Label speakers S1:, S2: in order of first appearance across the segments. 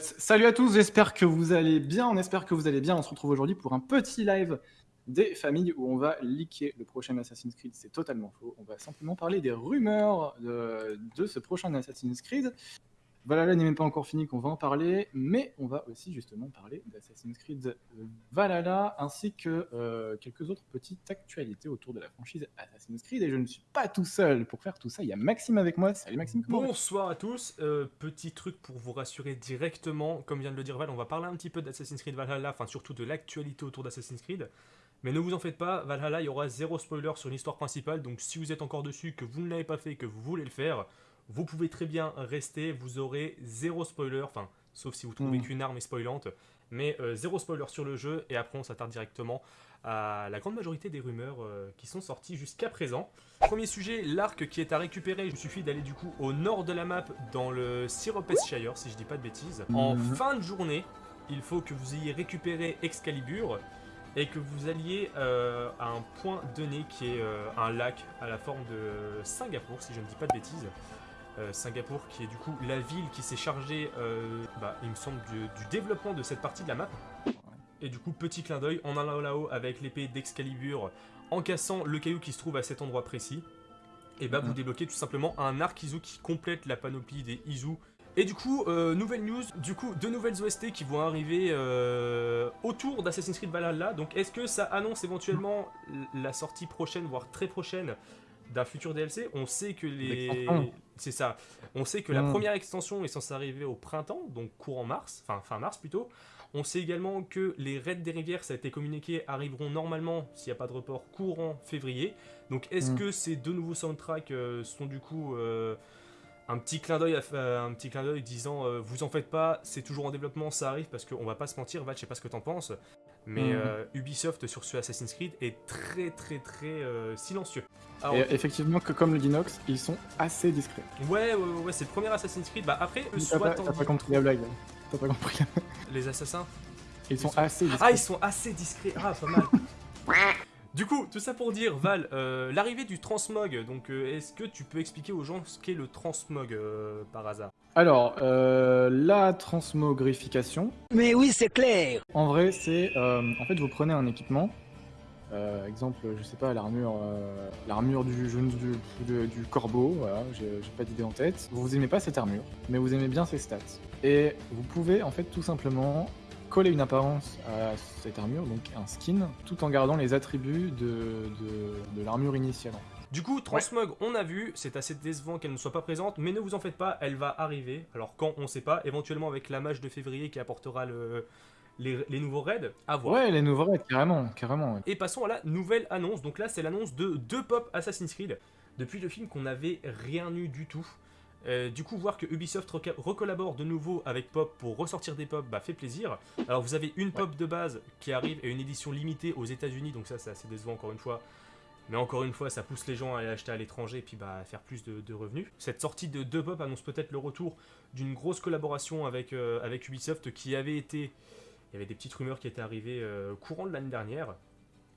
S1: Salut à tous, j'espère que vous allez bien. On espère que vous allez bien. On se retrouve aujourd'hui pour un petit live des familles où on va leaker le prochain Assassin's Creed. C'est totalement faux. On va simplement parler des rumeurs de, de ce prochain Assassin's Creed. Valhalla n'est même pas encore fini qu'on va en parler, mais on va aussi justement parler d'Assassin's Creed Valhalla ainsi que euh, quelques autres petites actualités autour de la franchise Assassin's Creed. Et je ne suis pas tout seul pour faire tout ça. Il y a Maxime avec moi. Salut Maxime.
S2: Bonsoir à tous. Euh, petit truc pour vous rassurer directement, comme vient de le dire Val, on va parler un petit peu d'Assassin's Creed Valhalla, enfin surtout de l'actualité autour d'Assassin's Creed. Mais ne vous en faites pas, Valhalla, il y aura zéro spoiler sur l'histoire principale, donc si vous êtes encore dessus, que vous ne l'avez pas fait, que vous voulez le faire, vous pouvez très bien rester, vous aurez zéro spoiler, enfin, sauf si vous trouvez
S1: Mm.
S2: qu'une arme est spoilante, mais euh, zéro spoiler sur le jeu, et après on s'attarde directement à la grande majorité des rumeurs euh, qui sont sorties jusqu'à présent. Premier sujet, l'arc qui est à récupérer, il suffit d'aller du coup au nord de la map dans le Shire, si je dis pas de bêtises. En
S1: Mhm.
S2: fin de journée, il faut que vous ayez récupéré Excalibur et que vous alliez euh, à un point donné qui est euh, un lac à la forme de Singapour, si je ne dis pas de bêtises. Euh, Singapour qui est du coup la ville qui s'est chargée, euh, bah, il me semble, du, du développement de cette partie de la map. Et du coup, petit clin d'œil, en allant là-haut avec l'épée d'Excalibur, en cassant le caillou qui se trouve à cet endroit précis, et bah vous débloquez tout simplement un arc Izu qui complète la panoplie des Izu. Et du coup, euh, nouvelle news, du coup, deux nouvelles OST qui vont arriver euh, autour d'Assassin's Creed Valhalla. Donc est-ce que ça annonce éventuellement la sortie prochaine, voire très prochaine, d'un futur DLC On sait que les... C'est ça. On sait que la
S1: Mhm.
S2: première extension est censée arriver au printemps, donc courant mars, enfin fin mars plutôt. On sait également que les raids des rivières, ça a été communiqué, arriveront normalement, s'il n'y a pas de report, courant février. Donc est-ce
S1: Mm.
S2: que ces deux nouveaux soundtracks euh, sont du coup euh, un petit clin d'œil, euh, un petit clin d'œil disant euh, vous en faites pas, c'est toujours en développement, ça arrive parce qu'on va pas se mentir, Val, je sais pas ce que t'en penses, mais
S1: Mm.
S2: euh, Ubisoft sur ce Assassin's Creed est très très très euh, silencieux. Alors,
S1: Et effectivement, que comme le dit Nox, ils sont assez discrets.
S2: ouais, ouais, ouais, ouais, c'est le premier Assassin's Creed. Bah après, eux, soit
S1: t'as pas compris la blague. T'as pas compris.
S2: les assassins.
S1: Ils sont
S2: sont-
S1: assez discrets.
S2: Ah, ils sont assez discrets. Ah, pas mal. Du coup, tout ça pour dire, Val, euh, l'arrivée du transmog, donc euh, est-ce que tu peux expliquer aux gens ce qu'est le transmog euh, par hasard?
S1: Alors, euh, la transmogrification,
S3: Mais oui, c'est clair.
S1: en vrai, c'est. euh, en fait, vous prenez un équipement. euh, exemple, je sais pas, l'armure euh, l'armure du, jeune du, du, du corbeau, voilà, j'ai pas d'idée en tête. Vous aimez pas cette armure, mais vous aimez bien ses stats. Et vous pouvez, en fait, tout simplement coller une apparence à cette armure, donc un skin, tout en gardant les attributs de, de, de l'armure initiale.
S2: Du coup, Transmog, on a vu, c'est assez décevant qu'elle ne soit pas présente, mais ne vous en faites pas, elle va arriver. Alors quand, on sait pas, éventuellement avec la mage de février qui apportera le, les, les nouveaux raids, à voir.
S1: Ouais, les nouveaux raids, carrément, carrément. ouais.
S2: Et passons à la nouvelle annonce. Donc là, c'est l'annonce de deux pop Assassin's Creed. Depuis le film qu'on n'avait rien eu du tout. Euh, du coup, voir que Ubisoft recollabore de nouveau avec Pop pour ressortir des pop, bah fait plaisir. Alors, vous avez une pop de base qui arrive et une édition limitée aux États-Unis, donc ça, c'est assez décevant encore une fois. Mais encore une fois, ça pousse les gens à aller acheter à l'étranger et puis bah, à faire plus de, de revenus. Cette sortie de deux pop annonce peut-être le retour d'une grosse collaboration avec, euh, avec Ubisoft qui avait été. Il y avait des petites rumeurs qui étaient arrivées euh, courant de l'année dernière.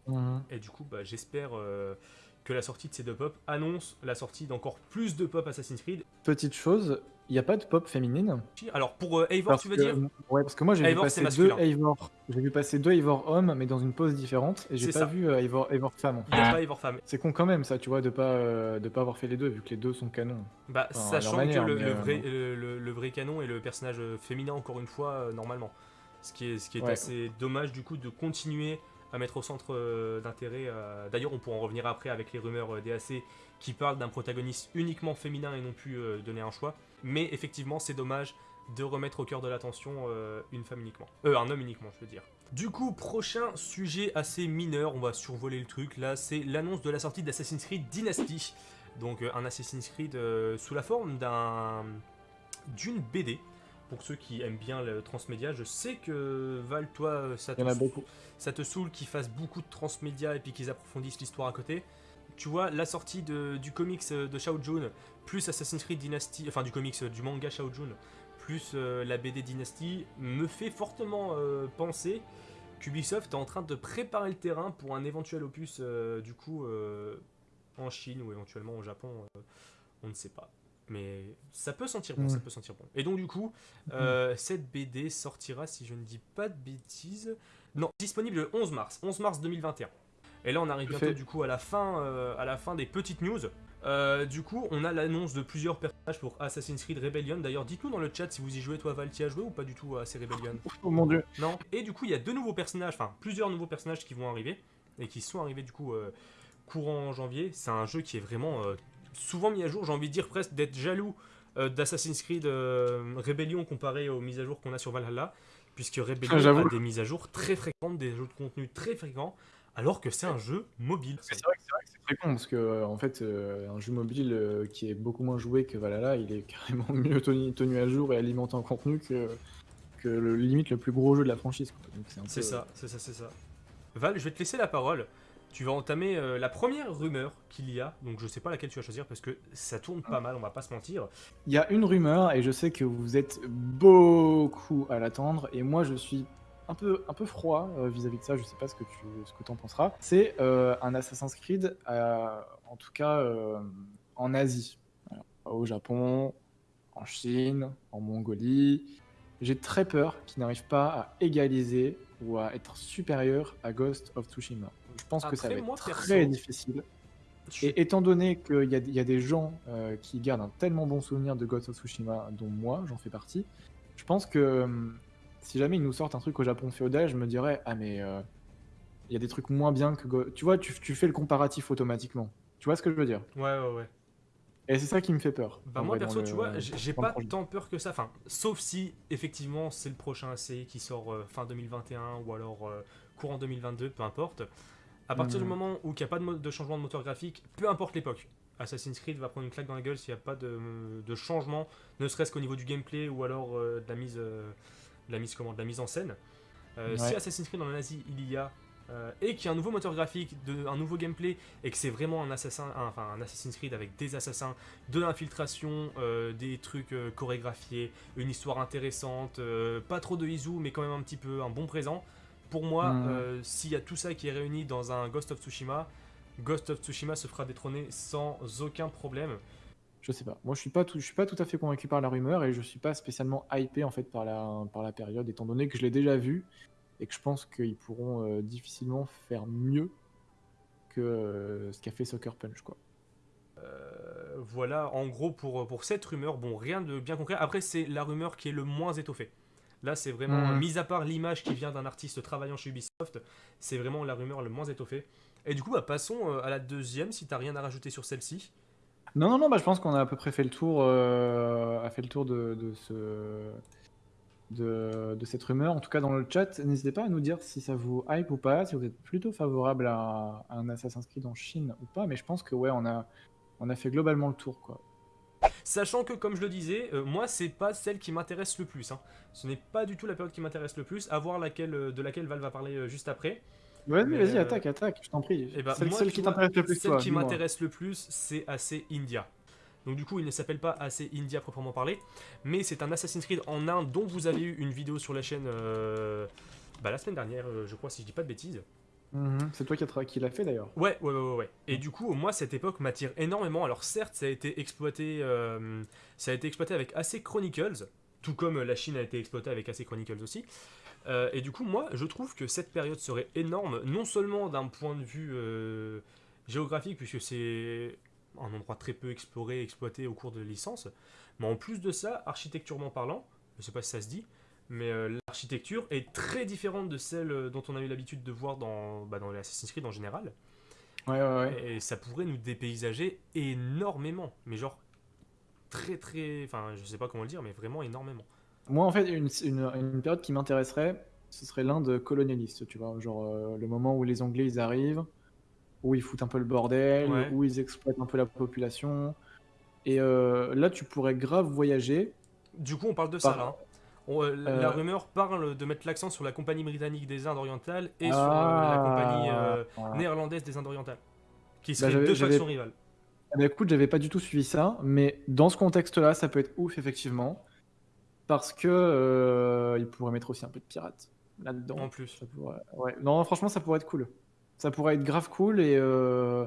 S1: Mhm.
S2: Et du coup, bah, j'espère euh, que la sortie de ces deux pop annonce la sortie d'encore plus de pop Assassin's Creed.
S1: Petite chose, il n'y a pas de pop féminine.
S2: Alors pour euh, Eivor,
S1: Parce
S2: tu veux
S1: que-
S2: dire
S1: Ouais, parce que moi j'ai vu passer deux. Eivor. J'ai vu passer deux Eivor hommes, mais dans une pose différente, et j'ai pas
S2: ça.
S1: vu euh, Eivor, Eivor femme.
S2: Il n'y a pas Eivor femme.
S1: C'est con quand même ça, tu vois, de pas euh, de pas avoir fait les deux, vu que les deux sont canons.
S2: Bah,
S1: Enfin,
S2: sachant
S1: manière,
S2: que le,
S1: euh,
S2: vrai, le, le- vrai canon est le personnage euh, féminin, encore une fois, euh, normalement. Ce qui est, ce qui est
S1: Ouais.
S2: assez dommage, du coup, de continuer à mettre au centre euh, d'intérêt. euh, D'ailleurs, on pourra en revenir après avec les rumeurs euh, DAC qui parlent d'un protagoniste uniquement féminin et non plus donner un choix. Mais effectivement, c'est dommage de remettre au cœur de l'attention une femme uniquement. Euh, un homme uniquement, je veux dire. Du coup, prochain sujet assez mineur, on va survoler le truc. Là, c'est l'annonce de la sortie d'Assassin's Creed Dynasty. Donc, un Assassin's Creed sous la forme d'un d'une BD. Pour ceux qui aiment bien le transmédia, je sais que Val, toi, euh, ça te, ça te saoule qu'ils fassent beaucoup de transmédia et puis qu'ils approfondissent l'histoire à côté. Tu vois, la sortie de- du comics euh, de Shao Jun, plus Assassin's Creed Dynasty, enfin du comics, euh, du manga Shao Jun, plus euh, la BD Dynasty, me fait fortement euh, penser qu'Ubisoft est en train de préparer le terrain pour un éventuel opus, euh, du coup, en Chine ou éventuellement au Japon, on ne sait pas. Mais ça peut sentir bon,
S1: Mm.
S2: ça peut sentir bon. Et donc du coup, euh, cette BD sortira, si je ne dis pas de bêtises, non, disponible le 11 mars, 11 mars 2021. Et là, on arrive bientôt du coup à la fin, euh, à la fin des petites news. Euh, du coup, on a l'annonce de plusieurs personnages pour Assassin's Creed Rebellion. D'ailleurs, dites-nous dans le chat si vous y jouez, toi Val, tu y as joué ou pas du tout à ces Rebellion?
S1: Oh mon dieu.
S2: Non. Et du coup, il y a deux nouveaux personnages, enfin plusieurs nouveaux personnages qui vont arriver et qui sont arrivés du coup euh, courant janvier. C'est un jeu qui est vraiment souvent mis à jour. J'ai envie de dire presque d'être jaloux euh, d'Assassin's Creed euh, Rebellion comparé aux mises à jour qu'on a sur Valhalla, puisque Rebellion
S1: Ah,
S2: a des mises à jour très fréquentes, des jeux de contenu très fréquents, alors que c'est un jeu mobile.
S1: C'est vrai que c'est vrai que c'est très con parce que euh, en fait euh, un jeu mobile euh, qui est beaucoup moins joué que Valhalla, il est carrément mieux tenu, tenu à jour et alimenté en contenu que, que le limite le plus gros jeu de la franchise.
S2: C'est
S1: peu-
S2: ça, c'est ça, c'est ça. Val, je vais te laisser la parole. Tu vas entamer euh, la première rumeur qu'il y a, donc je sais pas laquelle tu vas choisir parce que ça tourne pas mal, on va pas se mentir.
S1: Il y a une rumeur et je sais que vous êtes beaucoup à l'attendre et moi je suis un peu, un peu froid euh, vis-à-vis de ça, je sais pas ce que tu ce que en penseras. C'est euh, un Assassin's Creed, en tout cas en Asie, au Japon, en Chine, en Mongolie. J'ai très peur qu'il n'arrive pas à égaliser ou à être supérieur à Ghost of Tsushima. Je pense que ça va être
S2: moi,
S1: très
S2: perso,
S1: difficile.
S2: Je-
S1: Et étant donné qu'il y, a- il y a des gens euh, qui gardent un tellement bon souvenir de Ghost of Tsushima, dont moi, j'en fais partie, je pense que hum, si jamais ils nous sortent un truc au Japon féodal, je me dirais Ah, mais euh, il y a des trucs moins bien que. Go- Tu vois, tu, tu fais le comparatif automatiquement. Tu vois ce que je veux dire?
S2: Ouais, ouais, ouais.
S1: Et c'est ça qui me fait peur.
S2: Bah moi
S1: vrai,
S2: perso tu
S1: le-
S2: vois j'ai pas
S1: projet.
S2: tant peur que ça enfin sauf si effectivement c'est le prochain ACI qui sort euh, fin 2021 ou alors euh, courant 2022 peu importe à partir du
S1: Mhm.
S2: moment où il n'y a pas de, changement de moteur graphique peu importe l'époque Assassin's Creed va prendre une claque dans la gueule s'il n'y a pas de, de changement ne serait-ce qu'au niveau du gameplay ou alors euh, de la mise euh, de la mise comment de la mise en scène Euh, si. Assassin's Creed en Asie il y a et qu'il y a un nouveau moteur graphique, de, un nouveau gameplay, et que c'est vraiment un, assassin, un- enfin, un Assassin's Creed avec des assassins, de l'infiltration, des trucs chorégraphiés, une histoire intéressante, pas trop de Izu, mais quand même un petit peu un bon présent. Pour moi,
S1: Mhm.
S2: euh, s'il y a tout ça qui est réuni dans un Ghost of Tsushima, Ghost of Tsushima se fera détrôner sans aucun problème.
S1: Je sais pas. Moi, je suis pas tout, je suis pas tout à fait convaincu par la rumeur et je suis pas spécialement hypé en fait par la, par la période, étant donné que je l'ai déjà vu et que je pense qu'ils pourront euh, difficilement faire mieux que euh, ce qu'a fait Soccer Punch, quoi.
S2: Voilà, en gros, pour, pour cette rumeur, bon, rien de bien concret. Après, c'est la rumeur qui est le moins étoffée. Là, c'est vraiment,
S1: Mhm.
S2: mis à part l'image qui vient d'un artiste travaillant chez Ubisoft, c'est vraiment la rumeur le moins étoffée. Et du coup, bah, passons euh, à la deuxième, si t'as rien à rajouter sur celle-ci.
S1: Non, non, non, bah, je pense qu'on a à peu près fait le tour, euh, a fait le tour de, de ce, de, de cette rumeur. En tout cas, dans le chat, n'hésitez pas à nous dire si ça vous hype ou pas, si vous êtes plutôt favorable à, à un Assassin's Creed en Chine ou pas. Mais je pense que ouais, on a, on a fait globalement le tour, quoi.
S2: Sachant que, comme je le disais, euh, moi, c'est pas celle qui m'intéresse le plus. hein. Ce n'est pas du tout la période qui m'intéresse le plus, à voir laquelle, euh, de laquelle Val va parler euh, juste après.
S1: Vas-y,
S2: Mais,
S1: vas-y, attaque, attaque, je t'en prie.
S2: Eh ben,
S1: celle
S2: moi,
S1: celle qui t'intéresse le plus,
S2: Celle
S1: toi,
S2: qui m'intéresse le plus, c'est AC India. Donc du coup, il ne s'appelle pas AC India proprement parlé, mais c'est un Assassin's Creed en Inde dont vous avez eu une vidéo sur la chaîne bah, la semaine dernière, je crois, si je dis pas de bêtises.
S1: Mhm, C'est toi qui, l'as fait d'ailleurs.
S2: Ouais, ouais, ouais, ouais, ouais. Et du coup, moi, cette époque m'attire énormément. Alors certes, ça a été exploité, euh, ça a été exploité avec AC Chronicles, tout comme la Chine a été exploitée avec AC Chronicles aussi. Euh, et du coup, moi, je trouve que cette période serait énorme, non seulement d'un point de vue euh, géographique, puisque c'est un endroit très peu exploré, exploité au cours de licence, mais en plus de ça, architecturement parlant, je sais pas si ça se dit, mais euh, l'architecture est très différente de celle euh, dont on a eu l'habitude de voir dans, bah, dans les Assassin's Creed en général.
S1: Ouais, ouais, ouais.
S2: Et ça pourrait nous dépaysager énormément. Mais genre, très très. Enfin, je sais pas comment le dire, mais vraiment énormément.
S1: Moi, en fait, une, une- une période qui m'intéresserait, ce serait l'Inde colonialiste, tu vois. Genre euh, le moment où les Anglais ils arrivent, où ils foutent un peu le bordel,
S2: Ouais.
S1: où ils exploitent un peu la population. Et euh, là, tu pourrais grave voyager.
S2: Du coup, on parle de ça là. hein. On, euh,
S1: Euh,
S2: La rumeur parle de mettre l'accent sur la compagnie britannique des Indes orientales et sur euh,
S1: Ah,
S2: la compagnie euh, néerlandaise des Indes orientales. Qui
S1: Bah,
S2: seraient
S1: j'avais-
S2: deux factions rivales.
S1: Ben, écoute, j'avais pas du tout suivi ça, mais dans ce contexte-là, ça peut être ouf, effectivement. Parce que euh, ils pourraient mettre aussi un peu de pirates là-dedans.
S2: En plus.
S1: Ça pourrait- ouais. Non, franchement, ça pourrait être cool. Ça pourrait être grave cool et euh,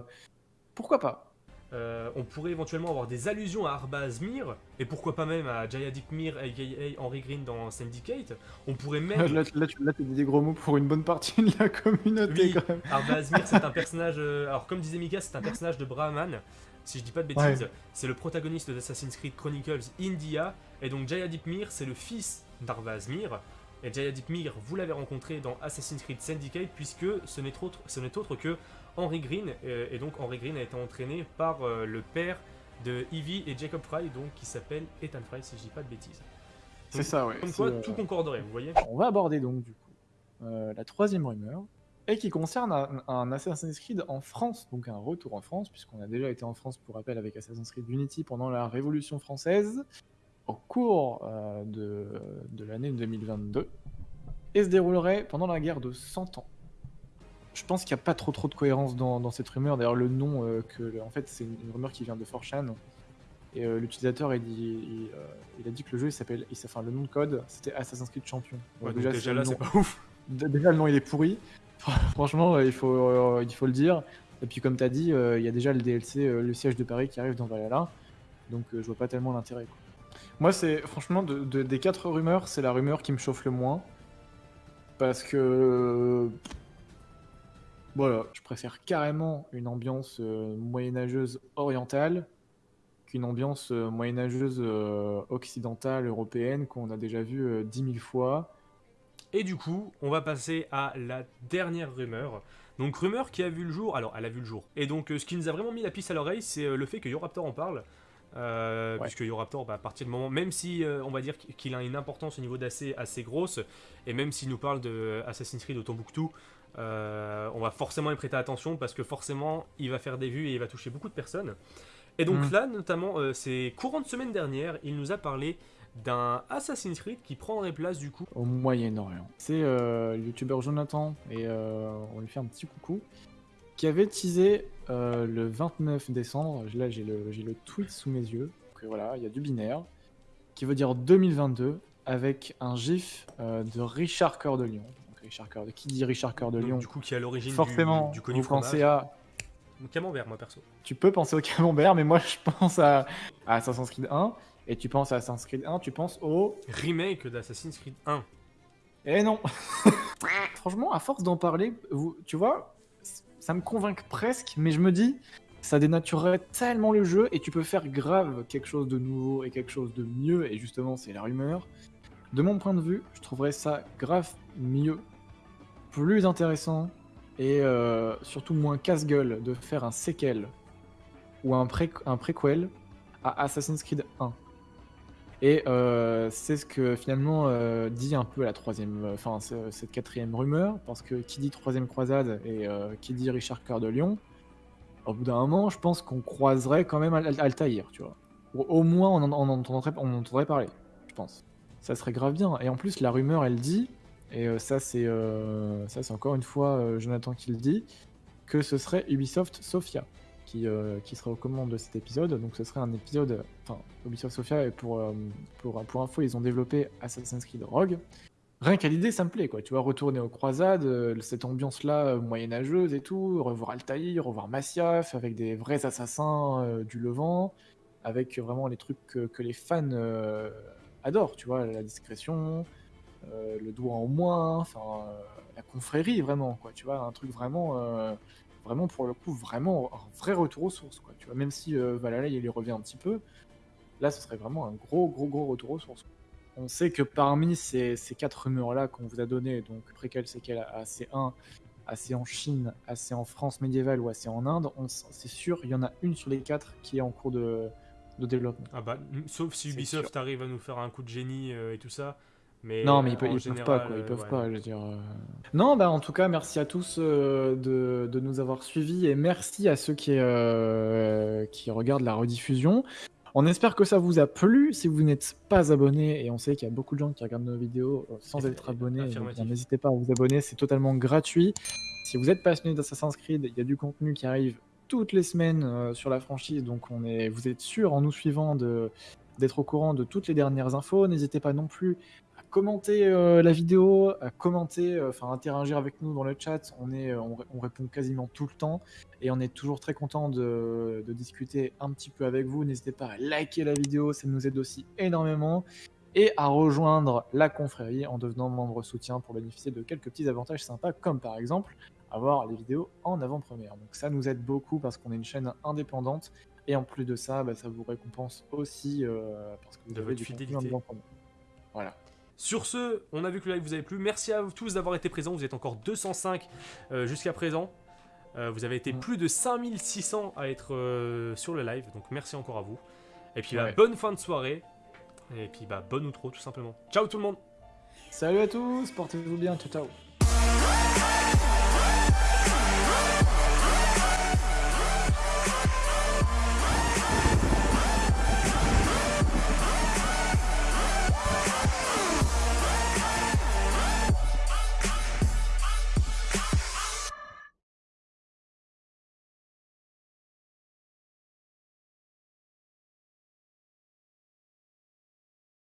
S1: pourquoi pas?
S2: Euh, on pourrait éventuellement avoir des allusions à Arbaz Mir, et pourquoi pas même à Jayadik Mir, aka Henry Green dans Syndicate. On pourrait même.
S1: Là, là, tu là, t'as dit des gros mots pour une bonne partie de la communauté
S2: Oui,
S1: quand même.
S2: Arbaz Mir, c'est un personnage. euh, alors, comme disait Mika, c'est un personnage de Brahman. Si je dis pas de bêtises,
S1: Ouais.
S2: c'est le protagoniste d'Assassin's Creed Chronicles India. Et donc, Jayadip Mir, c'est le fils d'Arbaz Mir. Et Jayadip Mir, vous l'avez rencontré dans Assassin's Creed Syndicate, puisque ce n'est autre, ce autre que Henry Green. euh, et donc, Henry Green a été entraîné par euh, le père de Evie et Jacob Fry, donc qui s'appelle Ethan Fry, si je dis pas de bêtises.
S1: C'est ça, ouais.
S2: Comme quoi,
S1: euh,
S2: tout concorderait, vous voyez
S1: On va aborder donc du coup euh, la troisième rumeur et qui concerne un, un Assassin's Creed en France, donc un retour en France, puisqu'on a déjà été en France pour rappel avec Assassin's Creed Unity pendant la Révolution française, au cours euh, de, de l'année 2022, et se déroulerait pendant la guerre de 100 ans. Je pense qu'il n'y a pas trop trop de cohérence dans, dans cette rumeur. D'ailleurs, le nom, euh, que, en fait, c'est une, une rumeur qui vient de 4chan. Et euh, l'utilisateur, il, il, euh, il a dit que le jeu, il s'appelle, il, enfin, le nom de code, c'était Assassin's Creed Champion.
S2: Ouais,
S1: Donc
S2: donc déjà,
S1: le
S2: là,
S1: nom-
S2: c'est pas ouf.
S1: Déjà, le nom il est pourri. Franchement, il faut, il faut le dire. Et puis, comme tu as dit, il y a déjà le DLC, le siège de Paris qui arrive dans Valhalla. Donc, je vois pas tellement l'intérêt. quoi. Moi, c'est franchement, de, de- des quatre rumeurs, c'est la rumeur qui me chauffe le moins. Parce que. Voilà, je préfère carrément une ambiance euh, moyenâgeuse orientale qu'une ambiance euh, moyenâgeuse euh, occidentale, européenne, qu'on a déjà vu euh, 10 000 fois.
S2: Et du coup, on va passer à la dernière rumeur. Donc rumeur qui a vu le jour, alors elle a vu le jour. Et donc ce qui nous a vraiment mis la piste à l'oreille, c'est le fait que Yoraptor en parle. Euh,
S1: Ouais.
S2: Puisque Yoraptor, bah, à partir du moment, même si euh, on va dire qu'il a une importance au niveau d'AC assez grosse, et même s'il nous parle de Assassin's Creed au Tombouctou, euh, on va forcément y prêter attention parce que forcément il va faire des vues et il va toucher beaucoup de personnes. Et donc
S1: Mm.
S2: là, notamment, c'est courant de semaine dernière, il nous a parlé d'un Assassin's Creed qui prendrait place du coup
S1: au Moyen-Orient. C'est le youtubeur Jonathan, et euh, on lui fait un petit coucou, qui avait teasé euh, le 29 décembre, là j'ai le, le tweet sous mes yeux, donc euh, voilà, il y a du binaire, qui veut dire 2022, avec un gif euh, de Richard Cœur de Lion. Donc, Richard de... Qui dit Richard Cœur de Lion
S2: du coup qui est à l'origine du-
S1: Forcément,
S2: du, connu
S1: vous pensez
S2: fromage.
S1: à...
S2: Camembert, moi perso.
S1: Tu peux penser au camembert, mais moi je pense à, à Assassin's Creed 1, et tu penses à Assassin's Creed 1, tu penses au...
S2: Remake d'Assassin's Creed 1.
S1: Eh non Franchement, à force d'en parler, vous, tu vois, ça me convainc presque, mais je me dis, ça dénaturerait tellement le jeu et tu peux faire grave quelque chose de nouveau et quelque chose de mieux, et justement, c'est la rumeur. De mon point de vue, je trouverais ça grave mieux, plus intéressant et euh, surtout moins casse-gueule de faire un séquel ou un, un préquel à Assassin's Creed 1. Et euh, c'est ce que finalement euh, dit un peu la troisième, euh, enfin ce- cette quatrième rumeur, parce que qui dit troisième croisade et euh, qui dit Richard Cœur de Lion, au bout d'un moment, je pense qu'on croiserait quand même Al- Altaïr, tu vois. Au moins on en, entendrait, on en entendrait parler, je pense. Ça serait grave bien. Et en plus, la rumeur, elle dit, et ça c'est ça c'est encore une fois Jonathan qui le dit, que ce serait Ubisoft Sofia qui, euh, serait aux commandes de cet épisode. Donc ce serait un épisode, enfin Ubisoft Sofia, et pour, euh, pour, pour info, ils ont développé Assassin's Creed Rogue. Rien qu'à l'idée, ça me plaît, quoi. Tu vois, retourner aux croisades, euh, cette ambiance-là euh, moyenâgeuse et tout, revoir Altaïr, revoir Masyaf, avec des vrais assassins euh, du Levant, avec vraiment les trucs que, les fans adorent, tu vois, la discrétion, le doigt en moins, enfin, la confrérie, vraiment, quoi. Tu vois, un truc vraiment, vraiment pour le coup, vraiment un vrai retour aux sources, quoi. Tu vois, même si euh, Valhalla, il y revient un petit peu, là, ce serait vraiment un gros, gros, gros retour aux sources. On sait que parmi ces, ces quatre rumeurs-là qu'on vous a données, donc préquel, séquel, AC1, AC en Chine, AC en France médiévale ou AC en Inde, c'est sûr, il y en a une sur les quatre qui est en cours de, de développement.
S2: Ah bah, sauf si Ubisoft
S1: sûr.
S2: arrive à nous faire un coup de génie euh, et tout ça. Mais
S1: Non, mais ils,
S2: euh,
S1: peuvent,
S2: en
S1: ils peuvent
S2: général,
S1: pas, quoi. Ils
S2: euh,
S1: peuvent
S2: ouais,
S1: pas,
S2: non.
S1: je veux dire. euh. Non, bah en tout cas, merci à tous euh, de, de nous avoir suivis et merci à ceux qui, euh, qui regardent la rediffusion. On espère que ça vous a plu. Si vous n'êtes pas abonné, et on sait qu'il y a beaucoup de gens qui regardent nos vidéos euh, sans être abonnés, donc,
S2: affirmatif.
S1: bien, n'hésitez pas à vous abonner, c'est totalement gratuit. Si vous êtes passionné d'Assassin's Creed, il y a du contenu qui arrive toutes les semaines euh, sur la franchise, donc on est, vous êtes sûr en nous suivant de d'être au courant de toutes les dernières infos. N'hésitez pas non plus commenter euh, la vidéo, à commenter, euh, enfin interagir avec nous dans le chat. On, est, on, on répond quasiment tout le temps et on est toujours très content de, de discuter un petit peu avec vous. N'hésitez pas à liker la vidéo, ça nous aide aussi énormément. Et à rejoindre la confrérie en devenant membre soutien pour bénéficier de quelques petits avantages sympas, comme par exemple avoir les vidéos en avant-première. Donc ça nous aide beaucoup parce qu'on est une chaîne indépendante et en plus de ça, bah, ça vous récompense aussi euh, parce que vous
S2: De
S1: avez
S2: votre
S1: du
S2: fidélité.
S1: contenu en avant-première. Voilà.
S2: Sur ce, on a vu que le live vous avait plu. Merci à vous tous d'avoir été présents. Vous êtes encore 205 euh, jusqu'à présent. Euh, vous avez été plus de 5600 à être euh, sur le live. Donc merci encore à vous. Et puis bah, bonne fin de soirée. Et puis bah, bonne outro tout simplement. Ciao tout le monde
S1: Salut à tous, portez-vous bien, ciao ciao